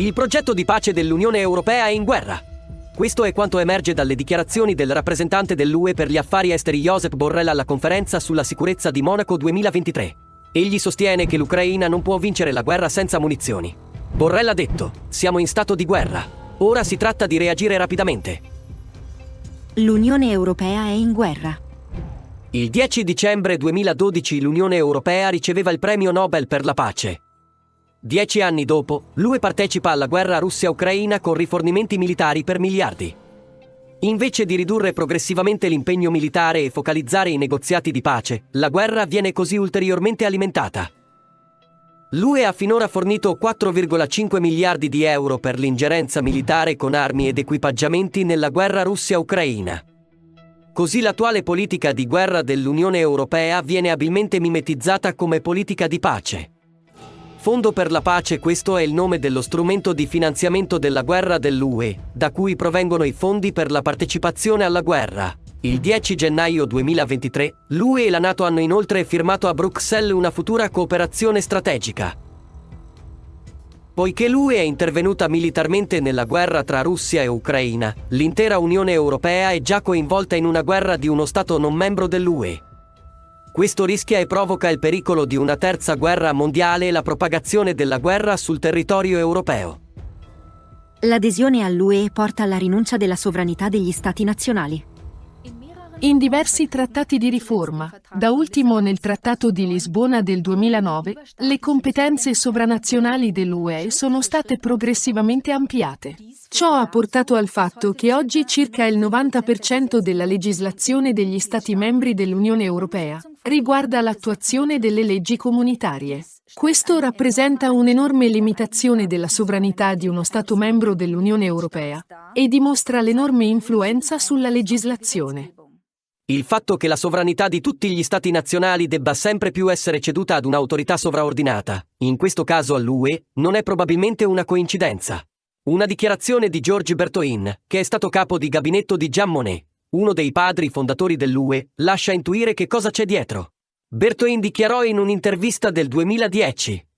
Il progetto di pace dell'Unione Europea è in guerra. Questo è quanto emerge dalle dichiarazioni del rappresentante dell'UE per gli affari esteri Josep Borrell alla conferenza sulla sicurezza di Monaco 2023. Egli sostiene che l'Ucraina non può vincere la guerra senza munizioni. Borrell ha detto, siamo in stato di guerra. Ora si tratta di reagire rapidamente. L'Unione Europea è in guerra. Il 10 dicembre 2012 l'Unione Europea riceveva il premio Nobel per la pace. Dieci anni dopo, l'UE partecipa alla guerra Russia-Ucraina con rifornimenti militari per miliardi. Invece di ridurre progressivamente l'impegno militare e focalizzare i negoziati di pace, la guerra viene così ulteriormente alimentata. L'UE ha finora fornito 4,5 miliardi di euro per l'ingerenza militare con armi ed equipaggiamenti nella guerra Russia-Ucraina. Così l'attuale politica di guerra dell'Unione Europea viene abilmente mimetizzata come politica di pace. Fondo per la pace questo è il nome dello strumento di finanziamento della guerra dell'UE, da cui provengono i fondi per la partecipazione alla guerra. Il 10 gennaio 2023, l'UE e la Nato hanno inoltre firmato a Bruxelles una futura cooperazione strategica. Poiché l'UE è intervenuta militarmente nella guerra tra Russia e Ucraina, l'intera Unione Europea è già coinvolta in una guerra di uno Stato non membro dell'UE. Questo rischia e provoca il pericolo di una terza guerra mondiale e la propagazione della guerra sul territorio europeo. L'adesione all'UE porta alla rinuncia della sovranità degli Stati nazionali. In diversi trattati di riforma, da ultimo nel Trattato di Lisbona del 2009, le competenze sovranazionali dell'UE sono state progressivamente ampliate. Ciò ha portato al fatto che oggi circa il 90% della legislazione degli Stati membri dell'Unione Europea riguarda l'attuazione delle leggi comunitarie. Questo rappresenta un'enorme limitazione della sovranità di uno Stato membro dell'Unione Europea e dimostra l'enorme influenza sulla legislazione. Il fatto che la sovranità di tutti gli Stati nazionali debba sempre più essere ceduta ad un'autorità sovraordinata, in questo caso all'UE, non è probabilmente una coincidenza. Una dichiarazione di George Bertoin, che è stato capo di gabinetto di Jean Monnet, uno dei padri fondatori dell'UE, lascia intuire che cosa c'è dietro. Bertoin dichiarò in un'intervista del 2010.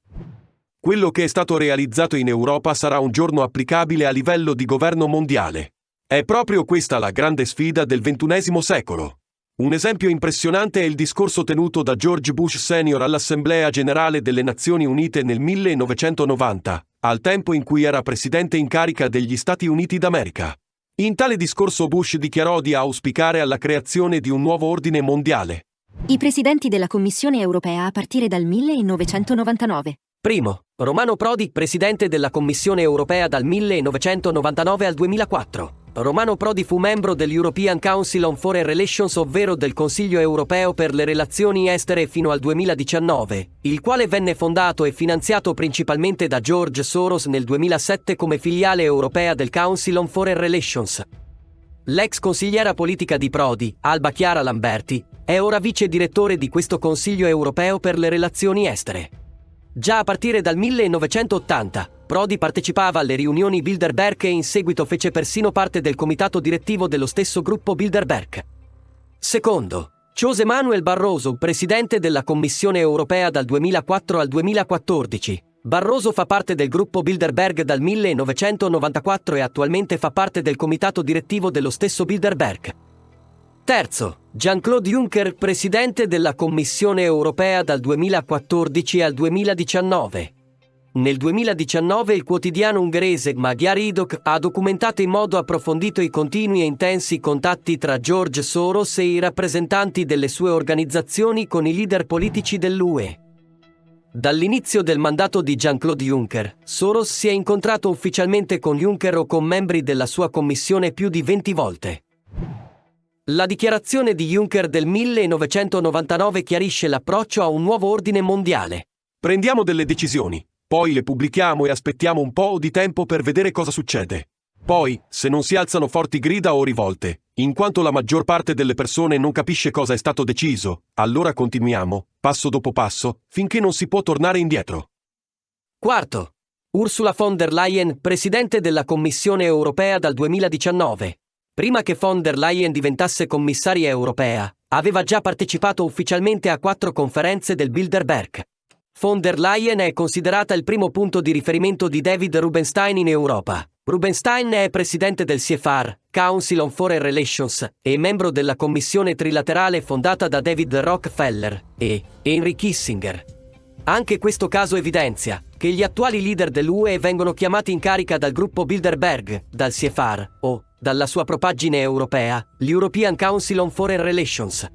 Quello che è stato realizzato in Europa sarà un giorno applicabile a livello di governo mondiale. È proprio questa la grande sfida del XXI secolo. Un esempio impressionante è il discorso tenuto da George Bush Sr. all'Assemblea generale delle Nazioni Unite nel 1990, al tempo in cui era presidente in carica degli Stati Uniti d'America. In tale discorso Bush dichiarò di auspicare alla creazione di un nuovo ordine mondiale. I presidenti della Commissione europea a partire dal 1999. Primo, Romano Prodi, presidente della Commissione europea dal 1999 al 2004. Romano Prodi fu membro dell'European Council on Foreign Relations, ovvero del Consiglio europeo per le relazioni estere fino al 2019, il quale venne fondato e finanziato principalmente da George Soros nel 2007 come filiale europea del Council on Foreign Relations. L'ex consigliera politica di Prodi, Alba Chiara Lamberti, è ora vice direttore di questo Consiglio europeo per le relazioni estere. Già a partire dal 1980, Prodi partecipava alle riunioni Bilderberg e in seguito fece persino parte del comitato direttivo dello stesso gruppo Bilderberg. Secondo, José Manuel Barroso, presidente della Commissione europea dal 2004 al 2014. Barroso fa parte del gruppo Bilderberg dal 1994 e attualmente fa parte del comitato direttivo dello stesso Bilderberg. Terzo, Jean-Claude Juncker, presidente della Commissione europea dal 2014 al 2019. Nel 2019 il quotidiano ungherese Magyar Idok ha documentato in modo approfondito i continui e intensi contatti tra George Soros e i rappresentanti delle sue organizzazioni con i leader politici dell'UE. Dall'inizio del mandato di Jean-Claude Juncker, Soros si è incontrato ufficialmente con Juncker o con membri della sua commissione più di 20 volte. La dichiarazione di Juncker del 1999 chiarisce l'approccio a un nuovo ordine mondiale. Prendiamo delle decisioni, poi le pubblichiamo e aspettiamo un po' di tempo per vedere cosa succede. Poi, se non si alzano forti grida o rivolte, in quanto la maggior parte delle persone non capisce cosa è stato deciso, allora continuiamo, passo dopo passo, finché non si può tornare indietro. Quarto. Ursula von der Leyen, presidente della Commissione europea dal 2019. Prima che von der Leyen diventasse commissaria europea, aveva già partecipato ufficialmente a quattro conferenze del Bilderberg. von der Leyen è considerata il primo punto di riferimento di David Rubenstein in Europa. Rubenstein è presidente del CFR, Council on Foreign Relations, e membro della commissione trilaterale fondata da David Rockefeller e Henry Kissinger. Anche questo caso evidenzia che gli attuali leader dell'UE vengono chiamati in carica dal gruppo Bilderberg, dal CFR o, dalla sua propaggine europea, l'European Council on Foreign Relations.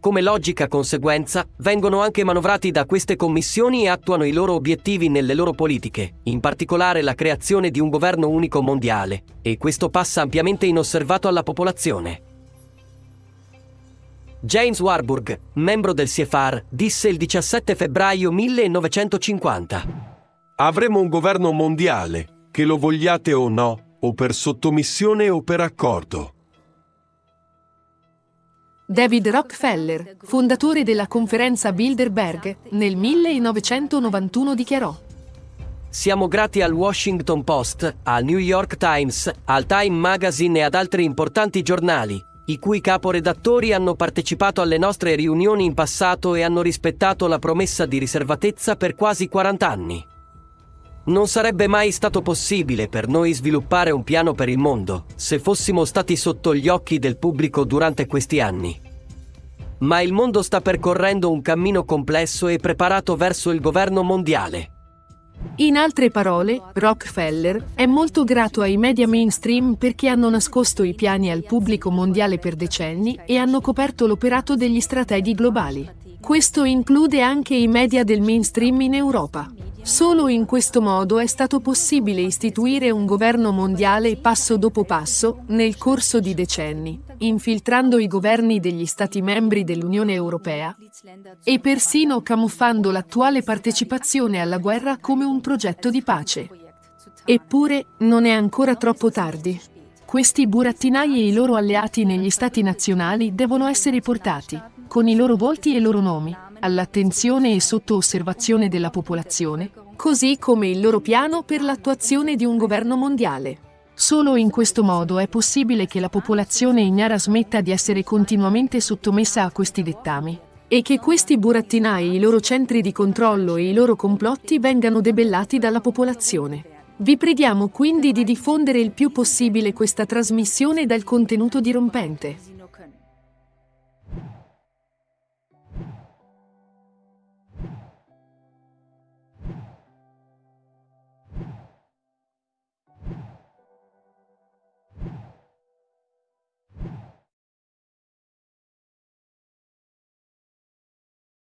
Come logica conseguenza, vengono anche manovrati da queste commissioni e attuano i loro obiettivi nelle loro politiche, in particolare la creazione di un governo unico mondiale, e questo passa ampiamente inosservato alla popolazione. James Warburg, membro del CFR, disse il 17 febbraio 1950. Avremo un governo mondiale, che lo vogliate o no, o per sottomissione o per accordo. David Rockefeller, fondatore della conferenza Bilderberg, nel 1991 dichiarò Siamo grati al Washington Post, al New York Times, al Time Magazine e ad altri importanti giornali, i cui caporedattori hanno partecipato alle nostre riunioni in passato e hanno rispettato la promessa di riservatezza per quasi 40 anni. Non sarebbe mai stato possibile per noi sviluppare un piano per il mondo se fossimo stati sotto gli occhi del pubblico durante questi anni. Ma il mondo sta percorrendo un cammino complesso e preparato verso il governo mondiale. In altre parole, Rockefeller è molto grato ai media mainstream perché hanno nascosto i piani al pubblico mondiale per decenni e hanno coperto l'operato degli strategi globali. Questo include anche i media del mainstream in Europa. Solo in questo modo è stato possibile istituire un governo mondiale passo dopo passo, nel corso di decenni, infiltrando i governi degli Stati membri dell'Unione Europea e persino camuffando l'attuale partecipazione alla guerra come un progetto di pace. Eppure, non è ancora troppo tardi. Questi burattinai e i loro alleati negli Stati nazionali devono essere portati, con i loro volti e i loro nomi, all'attenzione e sotto osservazione della popolazione, così come il loro piano per l'attuazione di un governo mondiale. Solo in questo modo è possibile che la popolazione ignara smetta di essere continuamente sottomessa a questi dettami e che questi burattinai, i loro centri di controllo e i loro complotti vengano debellati dalla popolazione. Vi preghiamo quindi di diffondere il più possibile questa trasmissione dal contenuto dirompente.